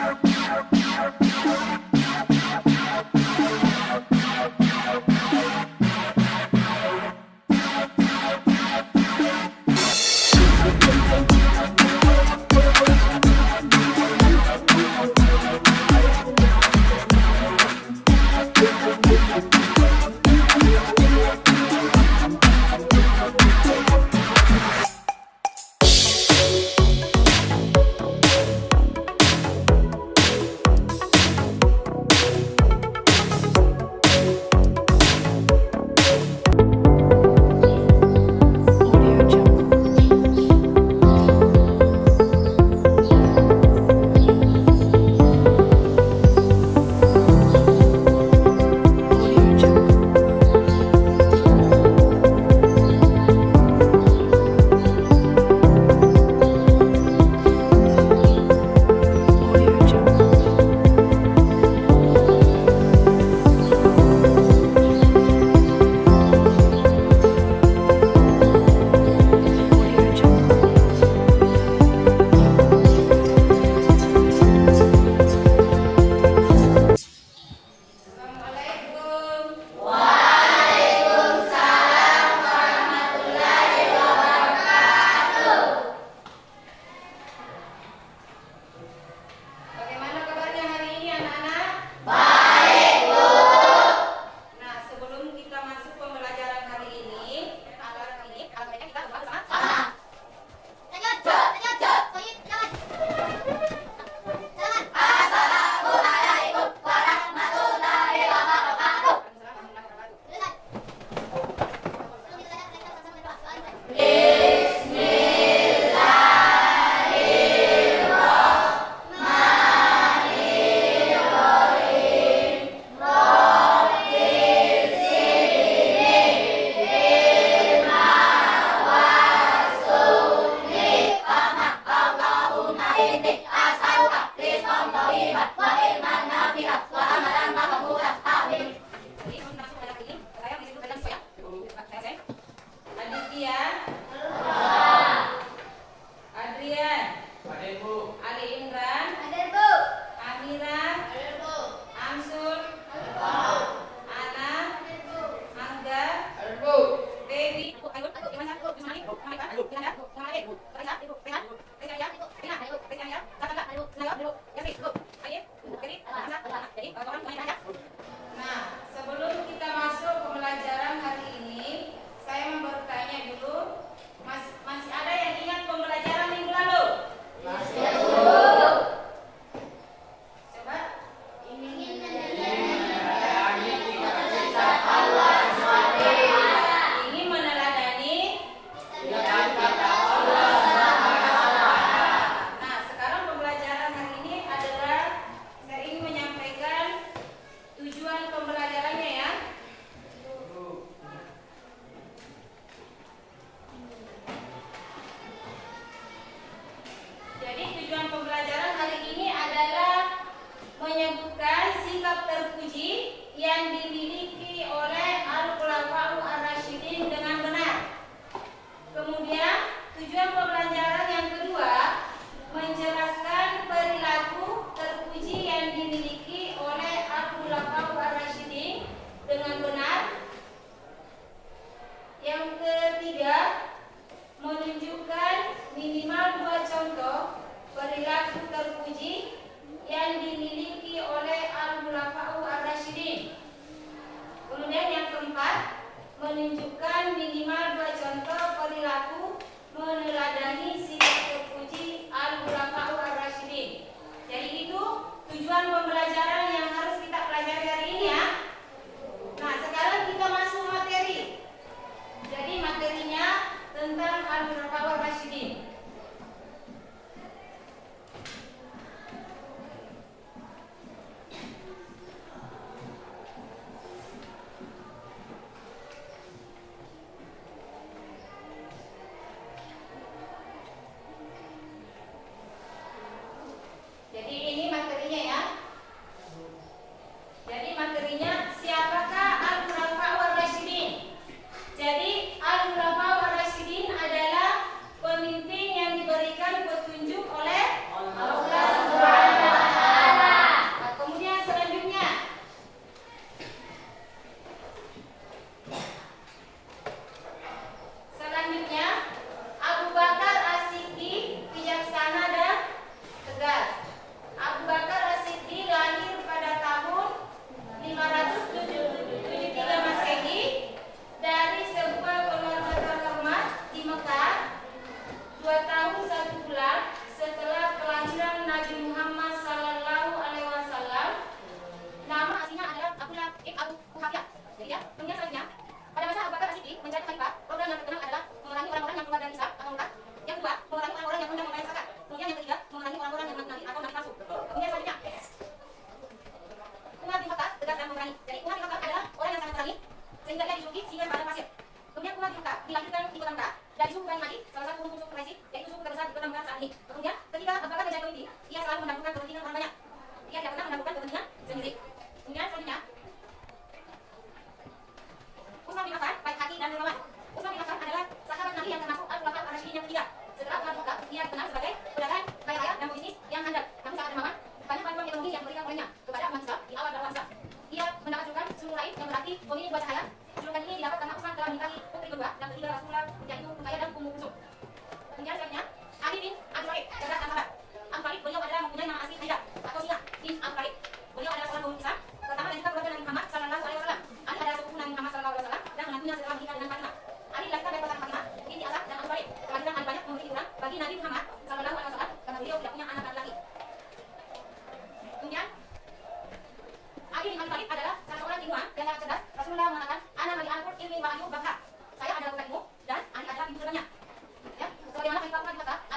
Yeah.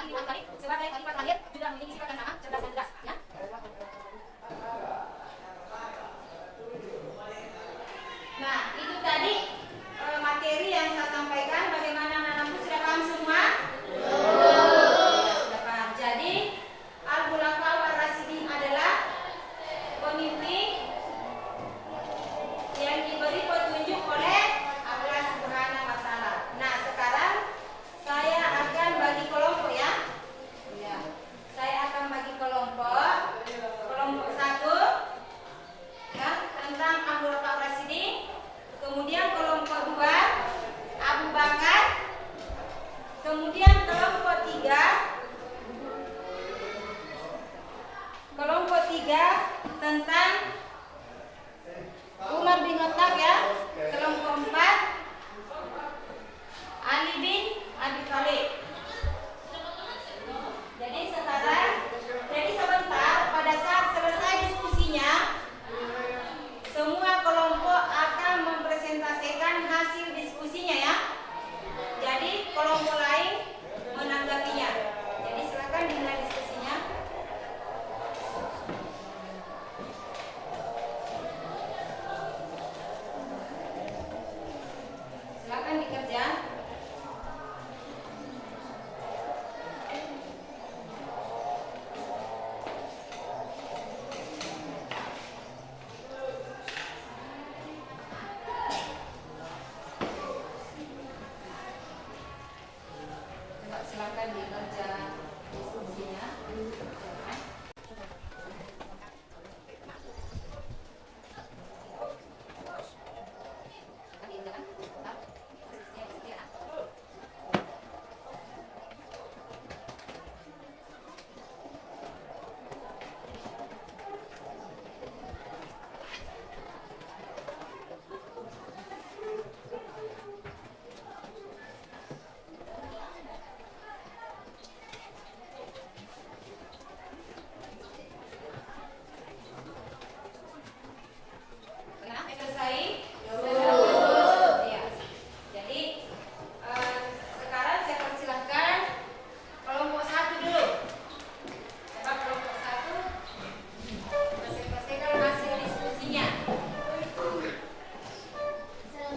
sebagai khalifat akhir juga memiliki sifat yang sama cerdas dan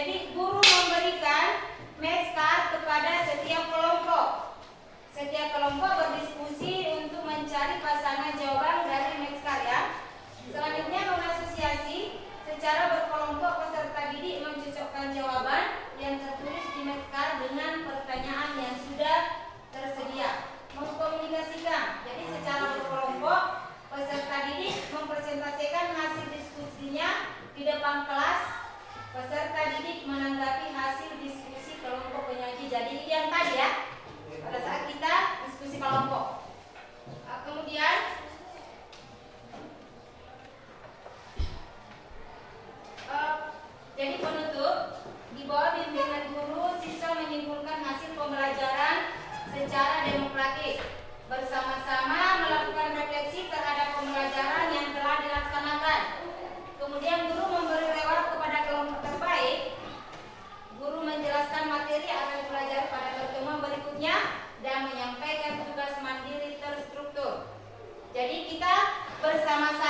Jadi guru memberikan match card kepada setiap kelompok. Setiap kelompok berdiskusi untuk mencari pasangan jawaban dari match card ya. Selanjutnya mengasosiasi secara berkelompok peserta didik mencocokkan jawaban yang tertulis di match card dengan pertanyaan yang sudah tersedia. Mengkomunikasikan. Jadi secara berkelompok peserta didik mempresentasikan hasil diskusinya di depan kelas peserta didik menanggapi hasil diskusi kelompok penyaji. Jadi yang tadi ya, pada saat kita まさ